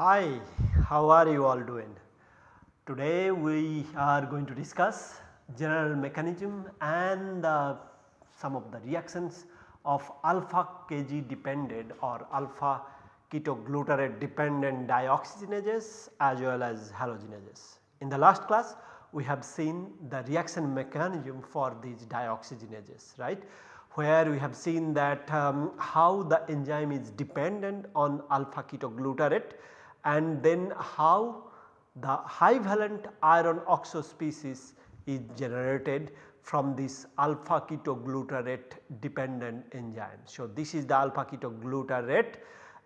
Hi, how are you all doing? Today we are going to discuss general mechanism and uh, some of the reactions of alpha Kg dependent or alpha ketoglutarate dependent dioxygenases as well as halogenases. In the last class we have seen the reaction mechanism for these dioxygenases right where we have seen that um, how the enzyme is dependent on alpha ketoglutarate and then how the high valent iron oxo species is generated from this alpha ketoglutarate dependent enzyme. So, this is the alpha ketoglutarate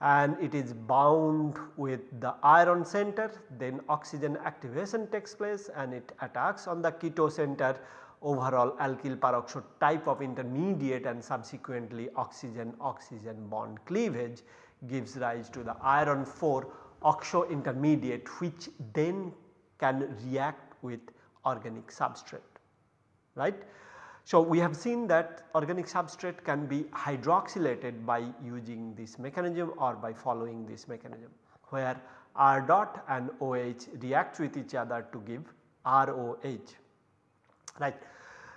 and it is bound with the iron center then oxygen activation takes place and it attacks on the keto center overall alkyl peroxide type of intermediate and subsequently oxygen oxygen bond cleavage gives rise to the iron 4 oxo intermediate which then can react with organic substrate right. So, we have seen that organic substrate can be hydroxylated by using this mechanism or by following this mechanism where R dot and OH react with each other to give ROH right.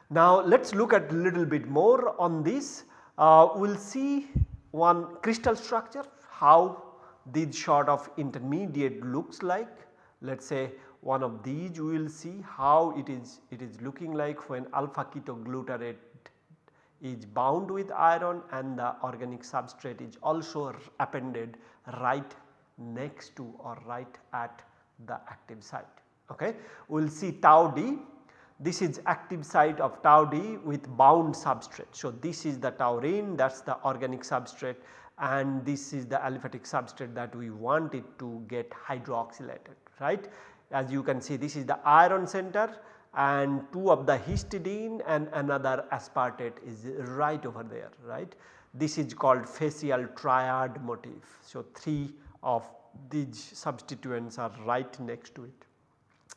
Now let us look at a little bit more on this. Uh, we will see one crystal structure how this sort of intermediate looks like. Let us say one of these we will see how it is it is looking like when alpha ketoglutarate is bound with iron and the organic substrate is also appended right next to or right at the active site. Okay. We will see TauD this is active site of TauD with bound substrate. So, this is the taurine that is the organic substrate and this is the aliphatic substrate that we want it to get hydroxylated right. As you can see this is the iron center and 2 of the histidine and another aspartate is right over there right. This is called facial triad motif. So, 3 of these substituents are right next to it.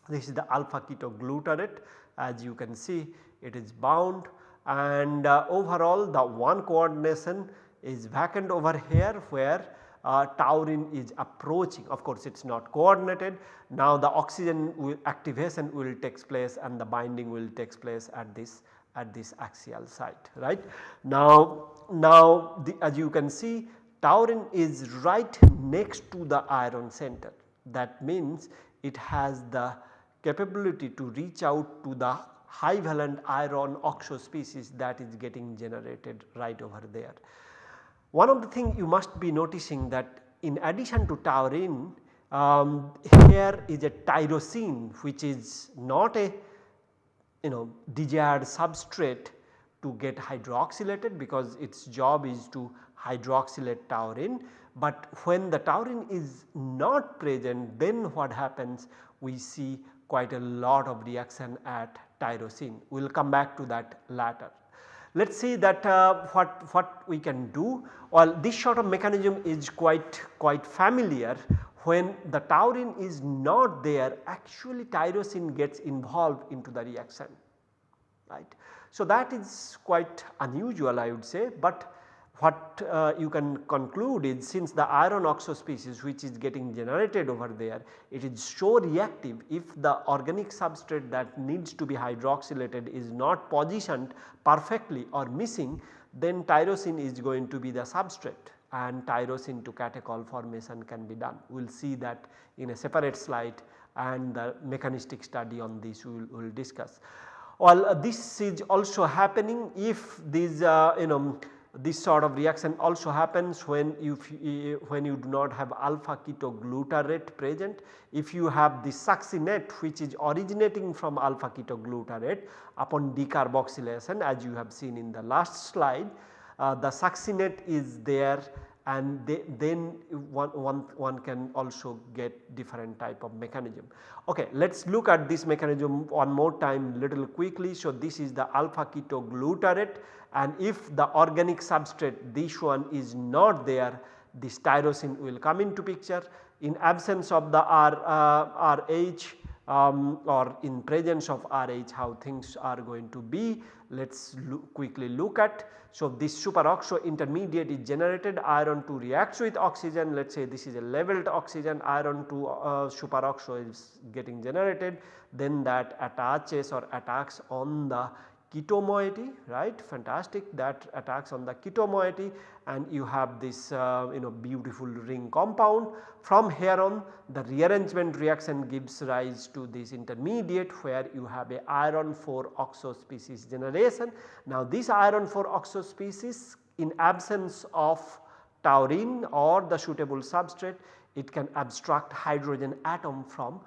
This is the alpha ketoglutarate as you can see it is bound and uh, overall the one coordination is vacant over here where uh, taurine is approaching of course it is not coordinated. Now the oxygen will activation will takes place and the binding will takes place at this at this axial site right. Now, now the, as you can see taurine is right next to the iron center that means it has the capability to reach out to the high valent iron oxo species that is getting generated right over there. One of the things you must be noticing that in addition to taurine um, here is a tyrosine which is not a you know desired substrate to get hydroxylated because its job is to hydroxylate taurine. But when the taurine is not present then what happens we see quite a lot of reaction at tyrosine. We will come back to that later. Let us see that uh, what, what we can do well this sort of mechanism is quite, quite familiar when the taurine is not there actually tyrosine gets involved into the reaction right. So, that is quite unusual I would say, but what uh, you can conclude is since the iron oxo species which is getting generated over there it is so reactive if the organic substrate that needs to be hydroxylated is not positioned perfectly or missing then tyrosine is going to be the substrate and tyrosine to catechol formation can be done. We will see that in a separate slide and the mechanistic study on this we will we'll discuss. Well uh, this is also happening if these uh, you know this sort of reaction also happens when you when you do not have alpha ketoglutarate present. If you have the succinate which is originating from alpha ketoglutarate upon decarboxylation as you have seen in the last slide uh, the succinate is there and they, then one, one, one can also get different type of mechanism. Okay, let us look at this mechanism one more time little quickly. So, this is the alpha ketoglutarate and if the organic substrate this one is not there this tyrosine will come into picture. In absence of the R, uh, RH um, or in presence of RH how things are going to be. Let us quickly look at. So, this superoxo intermediate is generated iron 2 reacts with oxygen. Let us say this is a leveled oxygen. Iron 2 uh, superoxo is getting generated. Then that attaches or attacks on the keto moiety right fantastic that attacks on the keto moiety and you have this uh, you know beautiful ring compound. From here on the rearrangement reaction gives rise to this intermediate where you have a iron 4 oxo species generation. Now this iron 4 oxo species in absence of taurine or the suitable substrate it can abstract hydrogen atom from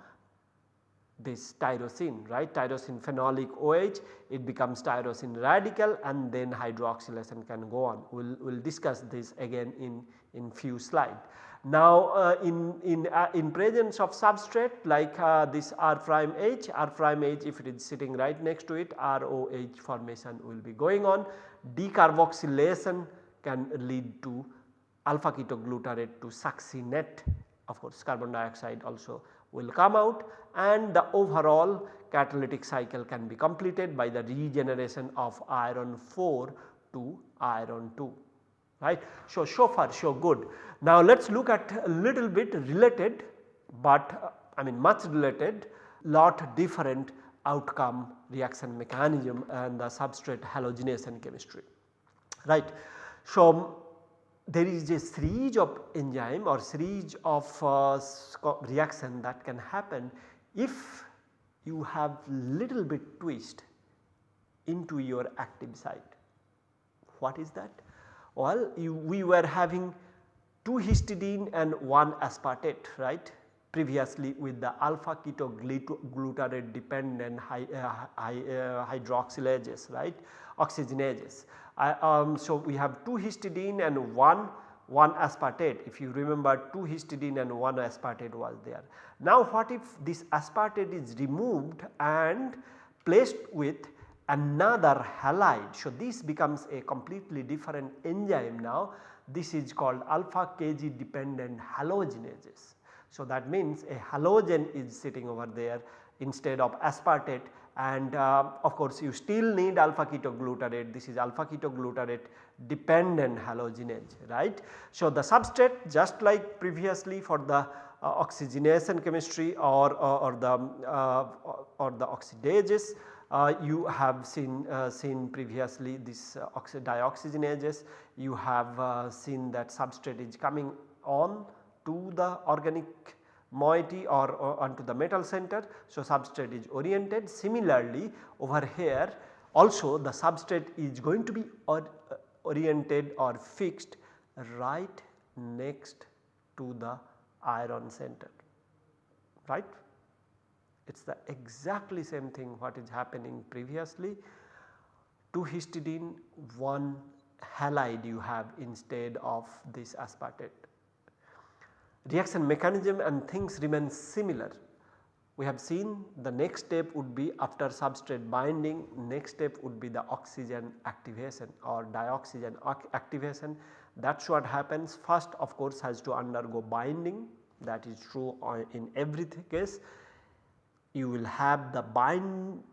this tyrosine right tyrosine phenolic OH it becomes tyrosine radical and then hydroxylation can go on. We will we'll discuss this again in, in few slide. Now uh, in, in, uh, in presence of substrate like uh, this R prime H, R prime H if it is sitting right next to it ROH formation will be going on. Decarboxylation can lead to alpha ketoglutarate to succinate of course carbon dioxide also will come out and the overall catalytic cycle can be completed by the regeneration of iron 4 to iron 2 right. So, so far so good. Now let us look at a little bit related but uh, I mean much related lot different outcome reaction mechanism and the substrate halogenation chemistry right. So, there is a series of enzyme or series of uh, reaction that can happen if you have little bit twist into your active site. What is that? Well, you, we were having 2 histidine and 1 aspartate right previously with the alpha ketoglutarate dependent hy, uh, hy, uh, hydroxylases right oxygenases. Um, so, we have 2 histidine and 1 1 aspartate if you remember 2 histidine and 1 aspartate was there. Now what if this aspartate is removed and placed with another halide. So this becomes a completely different enzyme now this is called alpha KG dependent halogenases. So that means a halogen is sitting over there instead of aspartate and uh, of course you still need alpha ketoglutarate this is alpha ketoglutarate dependent halogenase right. So the substrate just like previously for the uh, oxygenation chemistry or, or, or the uh, or the oxidases uh, you have seen uh, seen previously this uh, dioxygenases you have seen that substrate is coming on to the organic moiety or, or onto the metal center. So, substrate is oriented similarly over here also the substrate is going to be or, uh, oriented or fixed right next to the iron center right. It is the exactly same thing what is happening previously 2 histidine 1 halide you have instead of this aspartate reaction mechanism and things remain similar. We have seen the next step would be after substrate binding next step would be the oxygen activation or dioxygen activation. That is what happens. First of course has to undergo binding. That is true in every case. You will have the bind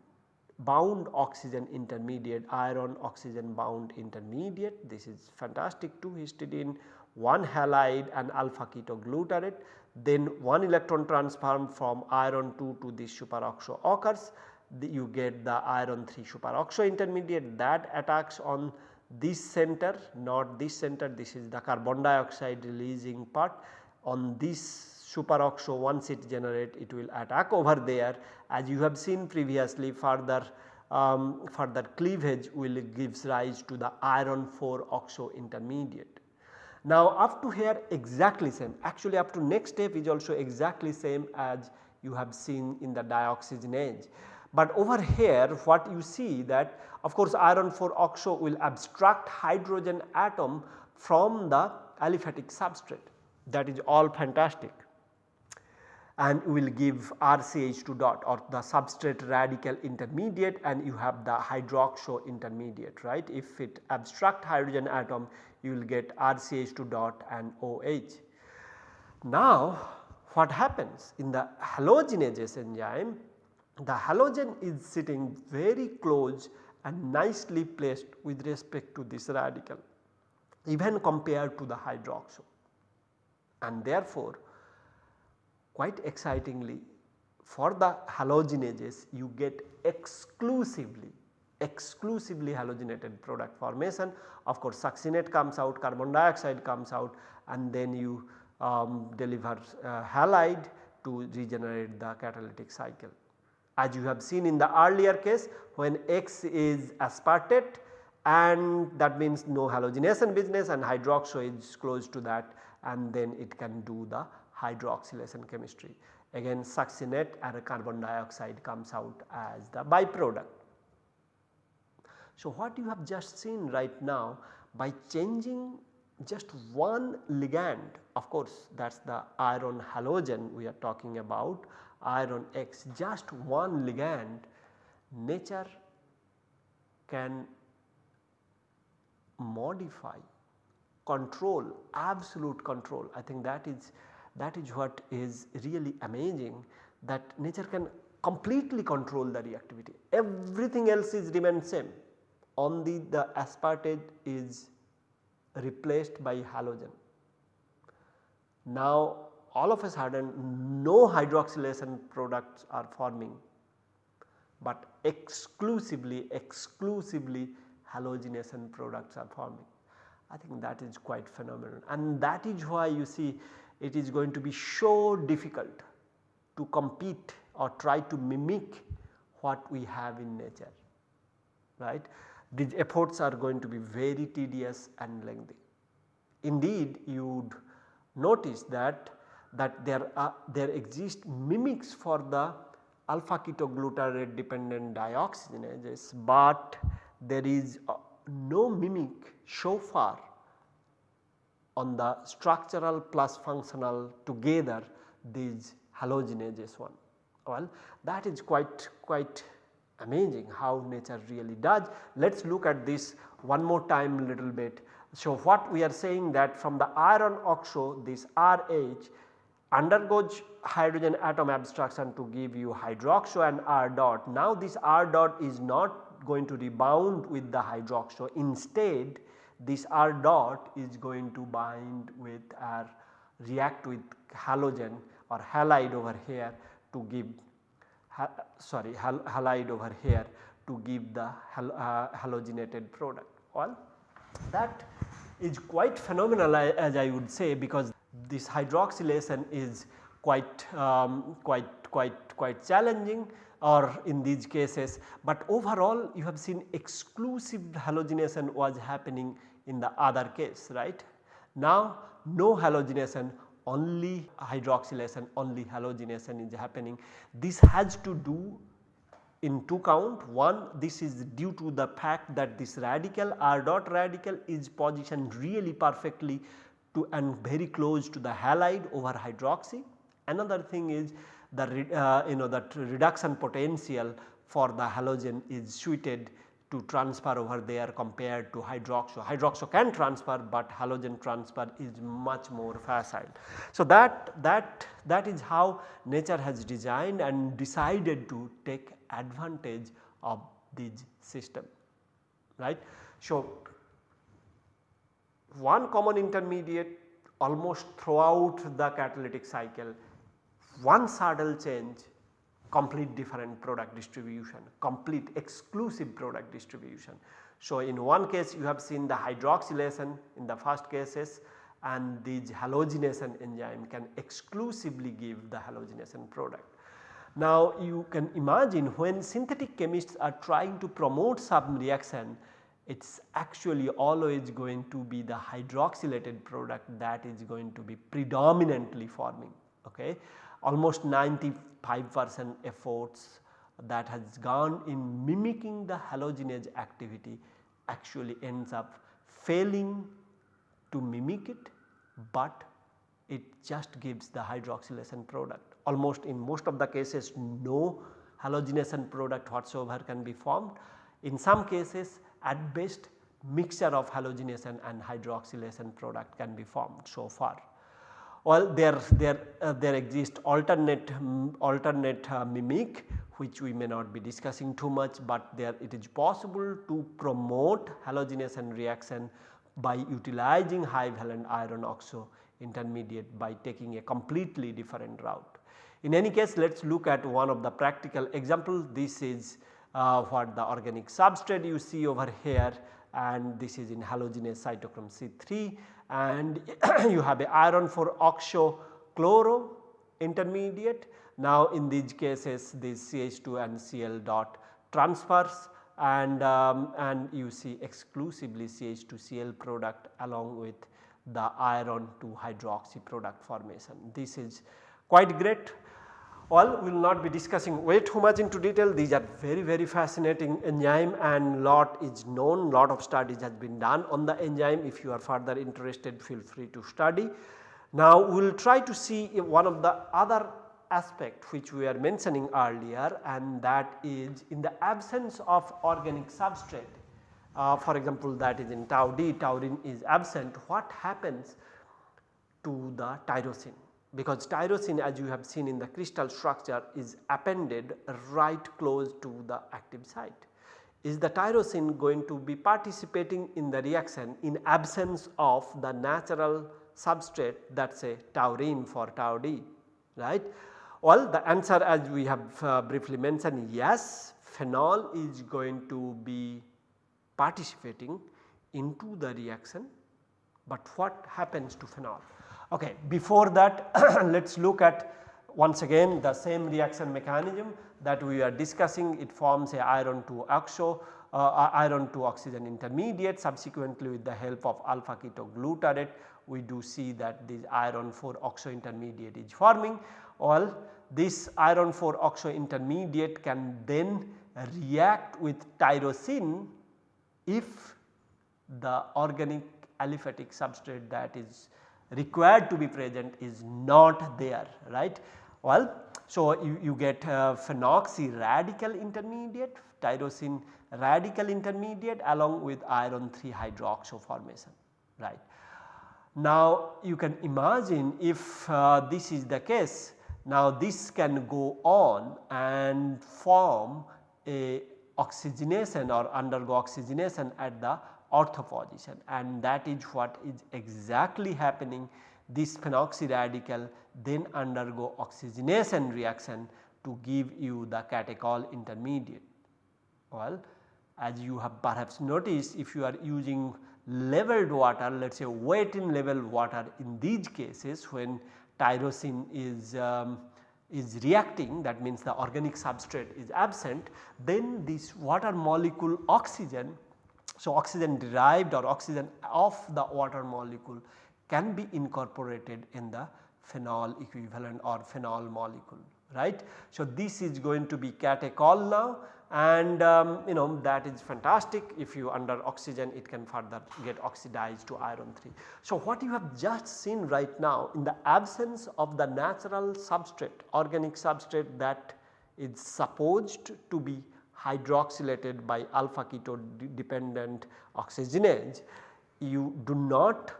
bound oxygen intermediate iron oxygen bound intermediate. This is fantastic 2 histidine 1 halide and alpha ketoglutarate then 1 electron transfer from iron 2 to this superoxo occurs. The, you get the iron 3 superoxo intermediate that attacks on this center not this center. This is the carbon dioxide releasing part. On this superoxo once it generate it will attack over there. As you have seen previously further um, further cleavage will gives rise to the iron 4 oxo intermediate. Now up to here exactly same actually up to next step is also exactly same as you have seen in the dioxygenase. But over here what you see that of course iron 4 oxo will abstract hydrogen atom from the aliphatic substrate that is all fantastic and will give RCH2 dot or the substrate radical intermediate and you have the hydroxo intermediate right. If it abstract hydrogen atom you will get RCH2 dot and OH. Now what happens in the halogenase enzyme the halogen is sitting very close and nicely placed with respect to this radical even compared to the hydroxyl, and therefore quite excitingly for the halogenases you get exclusively exclusively halogenated product formation of course succinate comes out carbon dioxide comes out and then you um, deliver uh, halide to regenerate the catalytic cycle. As you have seen in the earlier case when X is aspartate and that means no halogenation business and hydroxo is close to that and then it can do the hydroxylation chemistry. Again succinate and carbon dioxide comes out as the byproduct. So what you have just seen right now by changing just one ligand of course that is the iron halogen we are talking about iron X just one ligand nature can modify control absolute control. I think that is that is what is really amazing that nature can completely control the reactivity. Everything else is remain same only the aspartate is replaced by halogen. Now all of a sudden no hydroxylation products are forming but exclusively exclusively halogenation products are forming. I think that is quite phenomenal and that is why you see it is going to be so difficult to compete or try to mimic what we have in nature right these efforts are going to be very tedious and lengthy. Indeed you would notice that that there are there exist mimics for the alpha ketoglutarate dependent dioxygenases, but there is uh, no mimic so far on the structural plus functional together these halogenases one. Well that is quite quite amazing how nature really does. Let us look at this one more time little bit. So, what we are saying that from the iron oxo this RH undergoes hydrogen atom abstraction to give you hydroxo and R dot. Now this R dot is not going to rebound with the hydroxo instead this R dot is going to bind with or react with halogen or halide over here to give sorry hal halide over here to give the hal uh, halogenated product. Well that is quite phenomenal as I would say because this hydroxylation is quite um, quite quite quite challenging or in these cases, but overall you have seen exclusive halogenation was happening in the other case right. Now no halogenation only hydroxylation only halogenation is happening. This has to do in two count one this is due to the fact that this radical R dot radical is positioned really perfectly to and very close to the halide over hydroxy. Another thing is the uh, you know that reduction potential for the halogen is suited to transfer over there compared to hydroxo. Hydroxo can transfer but halogen transfer is much more facile. So that, that, that is how nature has designed and decided to take advantage of this system right. So one common intermediate almost throughout the catalytic cycle one subtle change complete different product distribution, complete exclusive product distribution. So, in one case you have seen the hydroxylation in the first cases and these halogenation enzyme can exclusively give the halogenation product. Now you can imagine when synthetic chemists are trying to promote some reaction it is actually always going to be the hydroxylated product that is going to be predominantly forming. Okay almost 95 percent efforts that has gone in mimicking the halogenase activity actually ends up failing to mimic it, but it just gives the hydroxylation product. Almost in most of the cases no halogenation product whatsoever can be formed. In some cases at best mixture of halogenation and hydroxylation product can be formed so far. Well there, there, uh, there exist alternate, um, alternate uh, mimic which we may not be discussing too much, but there it is possible to promote halogenation reaction by utilizing high valent iron oxo intermediate by taking a completely different route. In any case let us look at one of the practical examples this is uh, what the organic substrate you see over here and this is in halogenase cytochrome C3 and you have a iron 4 oxo chloro intermediate. Now in these cases this CH2 and Cl dot transfers and, um, and you see exclusively CH2Cl product along with the iron to hydroxy product formation. This is quite great. Well, we will not be discussing way too much into detail. These are very very fascinating enzyme and lot is known. Lot of studies has been done on the enzyme. If you are further interested feel free to study. Now we will try to see one of the other aspect which we are mentioning earlier and that is in the absence of organic substrate. Uh, for example that is in TauD. Taurine is absent. What happens to the tyrosine because tyrosine as you have seen in the crystal structure is appended right close to the active site. Is the tyrosine going to be participating in the reaction in absence of the natural substrate that a taurine for TauD right. Well the answer as we have uh, briefly mentioned yes phenol is going to be participating into the reaction but what happens to phenol? Okay, before that let us look at once again the same reaction mechanism that we are discussing. It forms a iron 2 oxo uh, iron 2 oxygen intermediate. Subsequently with the help of alpha ketoglutarate we do see that this iron 4 oxo intermediate is forming. All this iron 4 oxo intermediate can then react with tyrosine if the organic aliphatic substrate that is required to be present is not there right. Well, so you, you get uh, phenoxy radical intermediate, tyrosine radical intermediate along with iron 3 hydroxo formation right. Now you can imagine if uh, this is the case now this can go on and form a oxygenation or undergo oxygenation at the ortho and that is what is exactly happening this phenoxy radical then undergo oxygenation reaction to give you the catechol intermediate. Well as you have perhaps noticed if you are using leveled water let us say wet in level water in these cases when tyrosine is um, is reacting that means the organic substrate is absent then this water molecule oxygen. So, oxygen derived or oxygen of the water molecule can be incorporated in the phenol equivalent or phenol molecule right. So, this is going to be catechol now and um, you know that is fantastic if you under oxygen it can further get oxidized to iron 3. So, what you have just seen right now in the absence of the natural substrate organic substrate that is supposed to be hydroxylated by alpha keto dependent oxygenase you do not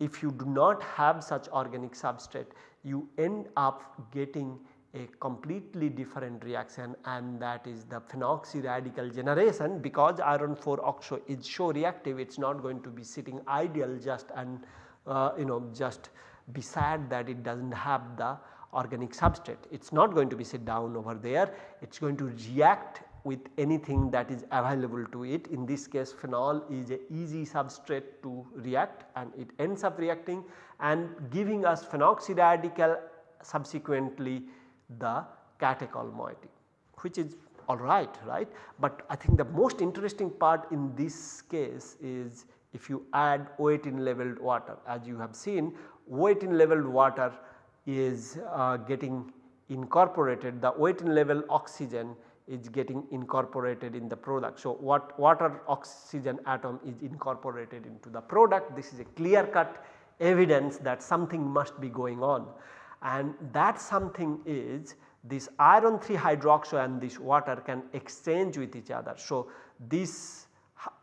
if you do not have such organic substrate you end up getting a completely different reaction and that is the phenoxy radical generation because iron 4 oxo is so reactive it is not going to be sitting ideal just and uh, you know just be sad that it does not have the organic substrate. It is not going to be sit down over there, it is going to react with anything that is available to it. In this case phenol is a easy substrate to react and it ends up reacting and giving us phenoxy radical subsequently the catechol moiety which is alright right. But I think the most interesting part in this case is if you add O18 leveled water as you have seen O18 leveled water is uh, getting incorporated the O18 level oxygen is getting incorporated in the product. So, what water oxygen atom is incorporated into the product this is a clear cut evidence that something must be going on and that something is this iron 3 hydroxo and this water can exchange with each other. So, this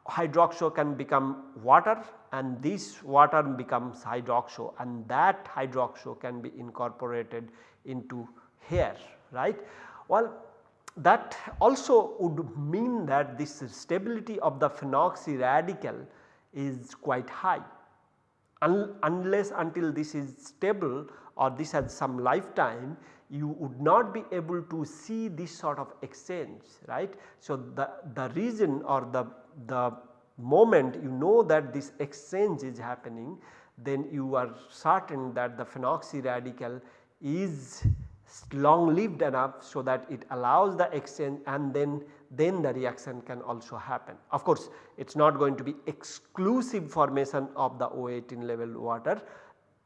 hydroxo can become water and this water becomes hydroxo and that hydroxo can be incorporated into here right. Well that also would mean that this stability of the phenoxy radical is quite high Un unless until this is stable or this has some lifetime you would not be able to see this sort of exchange right. So, the, the reason or the, the moment you know that this exchange is happening then you are certain that the phenoxy radical is long lived enough so that it allows the exchange and then then the reaction can also happen. Of course, it is not going to be exclusive formation of the O18 level water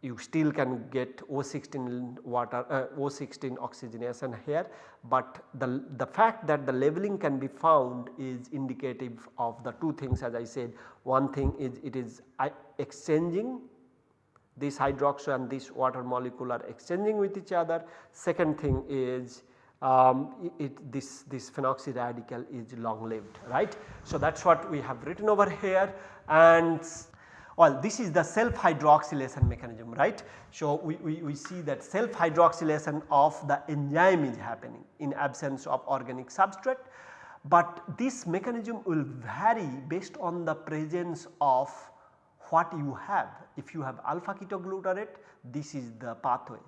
you still can get O16 water uh, O16 oxygenation here, but the, the fact that the leveling can be found is indicative of the two things as I said. One thing is it is uh, exchanging this hydroxide and this water molecule are exchanging with each other. Second thing is um, it, this, this phenoxy radical is long lived right. So, that is what we have written over here and well this is the self hydroxylation mechanism right. So, we, we, we see that self hydroxylation of the enzyme is happening in absence of organic substrate, but this mechanism will vary based on the presence of what you have. If you have alpha ketoglutarate this is the pathway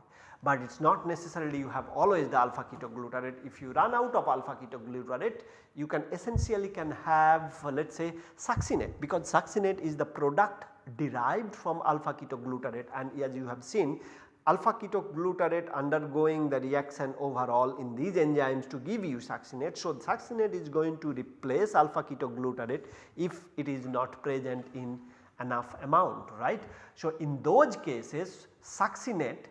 but it is not necessarily you have always the alpha ketoglutarate. If you run out of alpha ketoglutarate you can essentially can have uh, let us say succinate because succinate is the product derived from alpha ketoglutarate and as you have seen alpha ketoglutarate undergoing the reaction overall in these enzymes to give you succinate. So, succinate is going to replace alpha ketoglutarate if it is not present in enough amount right. So, in those cases succinate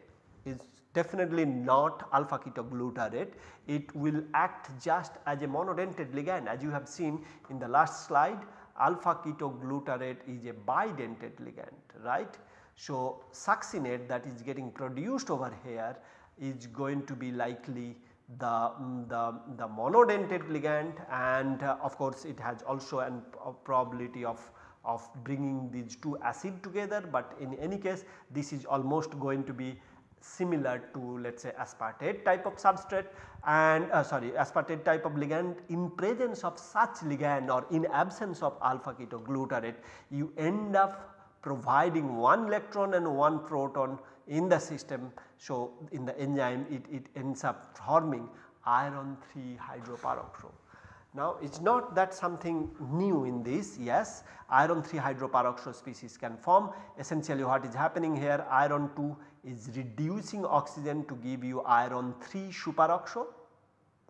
is definitely not alpha ketoglutarate it will act just as a monodentate ligand as you have seen in the last slide alpha ketoglutarate is a bidentate ligand right. So, succinate that is getting produced over here is going to be likely the, mm, the, the monodentate ligand and uh, of course it has also an a probability of, of bringing these two acid together, but in any case this is almost going to be similar to let us say aspartate type of substrate and uh, sorry aspartate type of ligand in presence of such ligand or in absence of alpha ketoglutarate you end up providing one electron and one proton in the system. So, in the enzyme it, it ends up forming iron 3 hydroperoxo. Now it is not that something new in this yes iron 3 hydroperoxo species can form essentially what is happening here iron 2 is reducing oxygen to give you iron 3 superoxo.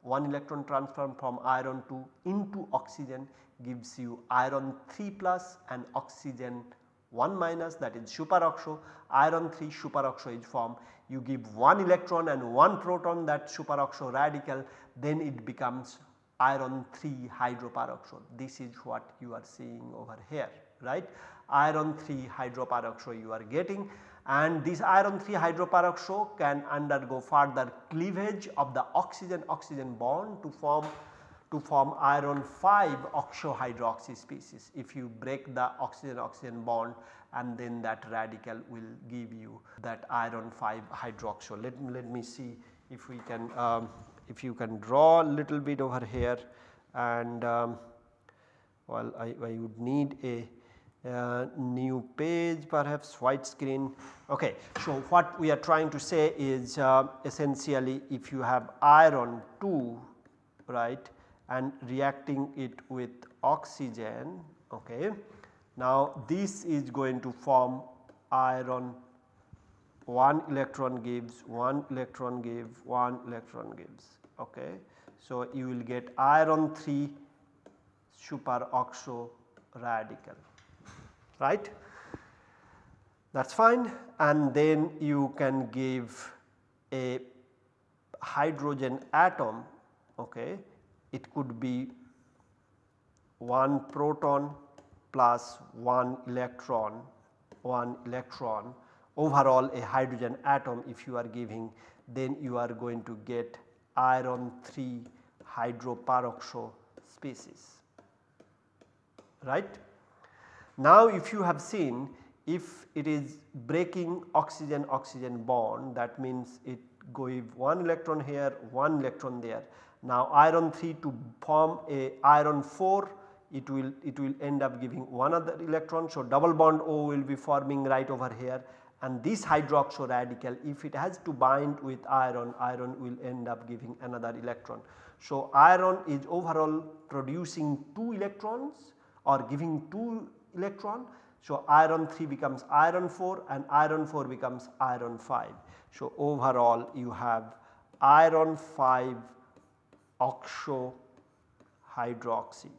One electron transfer from iron 2 into oxygen gives you iron 3 plus and oxygen 1 minus that is superoxo. Iron 3 superoxo is formed. You give 1 electron and 1 proton that superoxo radical then it becomes iron 3 hydroperoxo. This is what you are seeing over here right. Iron 3 hydroperoxo you are getting and this iron 3 hydroperoxo can undergo further cleavage of the oxygen oxygen bond to form to form iron 5 oxohydroxy species. If you break the oxygen oxygen bond and then that radical will give you that iron 5 hydroxo. Let, let me see if we can um, if you can draw a little bit over here and um, well I, I would need a new page perhaps white screen. Okay. So, what we are trying to say is uh, essentially if you have iron 2 right and reacting it with oxygen okay. Now this is going to form iron 1 electron gives 1 electron give 1 electron gives okay. So you will get iron 3 superoxo radical right? That is fine. And then you can give a hydrogen atom okay? It could be 1 proton plus 1 electron 1 electron overall a hydrogen atom if you are giving then you are going to get iron 3 hydroperoxo species right. Now if you have seen if it is breaking oxygen oxygen bond that means it give one electron here one electron there. Now iron 3 to form a iron 4 it will it will end up giving one other electron. So, double bond O will be forming right over here and this hydroxo radical if it has to bind with iron, iron will end up giving another electron. So, iron is overall producing 2 electrons or giving 2 electron. So, iron 3 becomes iron 4 and iron 4 becomes iron 5. So, overall you have iron 5 oxo hydroxy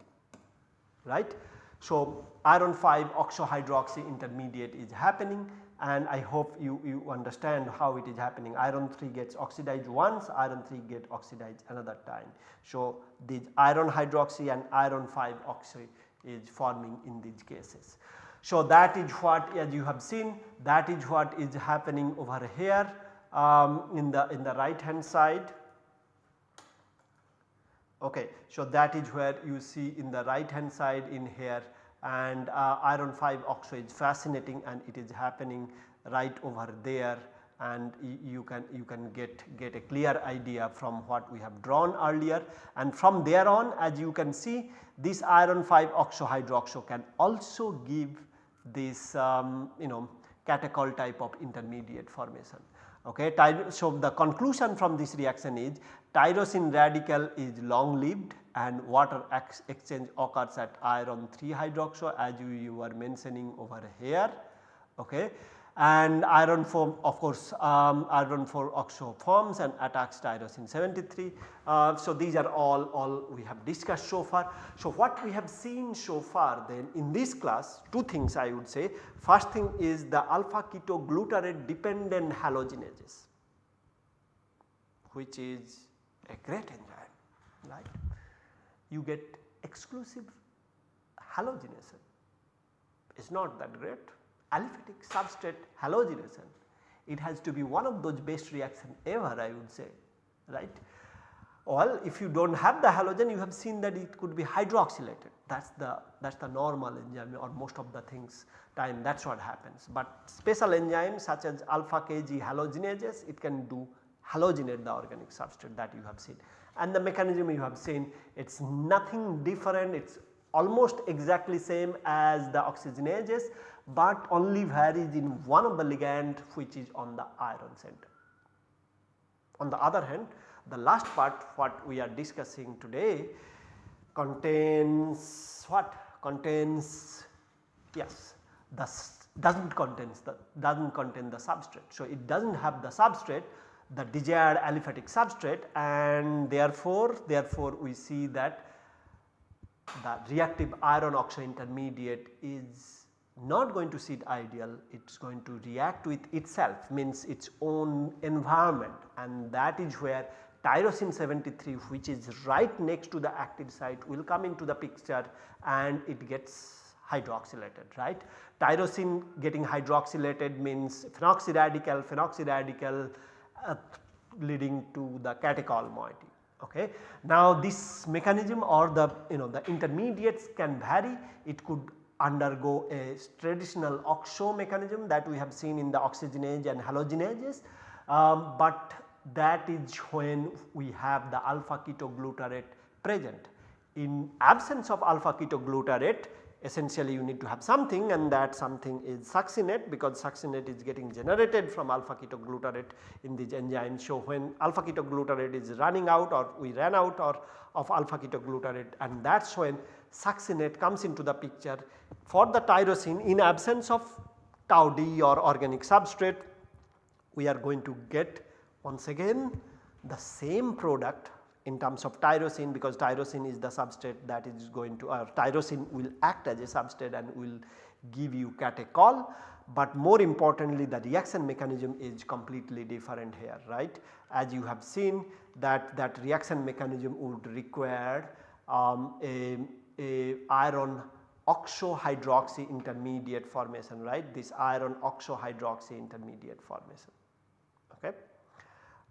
right. So, iron 5 oxohydroxy intermediate is happening and I hope you, you understand how it is happening. Iron 3 gets oxidized once, iron 3 get oxidized another time. So, this iron hydroxy and iron 5 oxy is forming in these cases. So, that is what as you have seen that is what is happening over here um, in the in the right hand side Okay. So, that is where you see in the right hand side in here and uh, iron 5 oxide is fascinating and it is happening right over there and you can you can get get a clear idea from what we have drawn earlier and from there on as you can see this iron 5 oxohydroxo can also give this um, you know catechol type of intermediate formation. Okay. So, the conclusion from this reaction is tyrosine radical is long lived and water ex exchange occurs at iron 3 hydroxo as you, you were mentioning over here. Okay and iron form of course um, iron 4 oxo forms and attacks tyrosine 73. Uh, so, these are all, all we have discussed so far. So, what we have seen so far then in this class two things I would say. First thing is the alpha ketoglutarate dependent halogenases which is a great enzyme right. You get exclusive halogenation it is not that great. Aliphatic substrate halogenation it has to be one of those best reaction ever I would say right. Well if you do not have the halogen you have seen that it could be hydroxylated. That is the that is the normal enzyme or most of the things time that is what happens. But special enzymes such as alpha kg halogenases it can do halogenate the organic substrate that you have seen and the mechanism you have seen it is nothing different it is almost exactly same as the oxygenases but only varies in one of the ligand which is on the iron center. On the other hand the last part what we are discussing today contains what contains yes the does not contains the does not contain the substrate. So, it does not have the substrate the desired aliphatic substrate and therefore, therefore we see that the reactive iron oxo intermediate is not going to sit ideal it is going to react with itself means its own environment and that is where tyrosine 73 which is right next to the active site will come into the picture and it gets hydroxylated right. Tyrosine getting hydroxylated means phenoxy radical, phenoxy radical uh, leading to the catechol moiety. Okay. Now this mechanism or the you know the intermediates can vary it could undergo a traditional oxo mechanism that we have seen in the oxygenase and halogenases, um, but that is when we have the alpha ketoglutarate present. In absence of alpha ketoglutarate essentially you need to have something and that something is succinate because succinate is getting generated from alpha ketoglutarate in these enzymes. So, when alpha ketoglutarate is running out or we ran out or of alpha ketoglutarate and that is when succinate comes into the picture for the tyrosine in absence of TauD or organic substrate we are going to get once again the same product in terms of tyrosine because tyrosine is the substrate that is going to uh, tyrosine will act as a substrate and will give you catechol but more importantly the reaction mechanism is completely different here right. As you have seen that that reaction mechanism would require um, a a iron oxohydroxy intermediate formation right this iron oxohydroxy intermediate formation okay.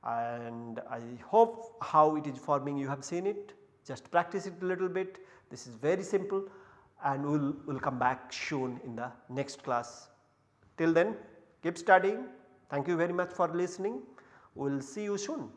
And I hope how it is forming you have seen it just practice it a little bit this is very simple and we will we'll come back soon in the next class. Till then keep studying. Thank you very much for listening. We will see you soon.